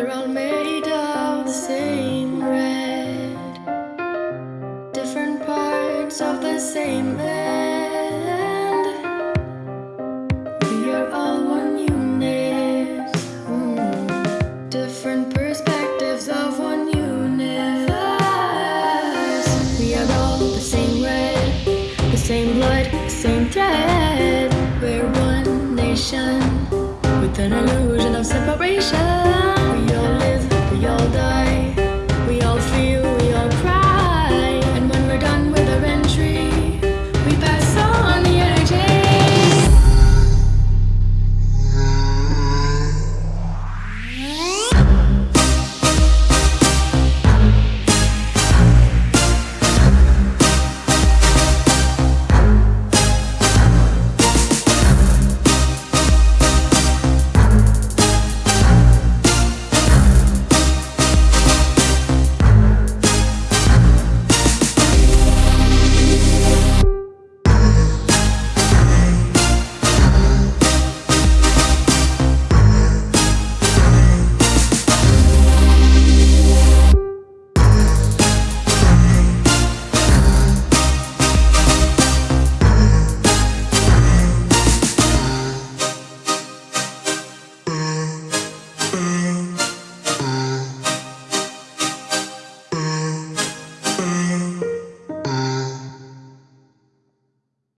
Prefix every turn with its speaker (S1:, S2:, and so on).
S1: We're all made of the same red, different parts of the same land. We are all one unit, mm. different perspectives of one universe. We are all the same red, the same blood, the same thread. We're one nation with an illusion.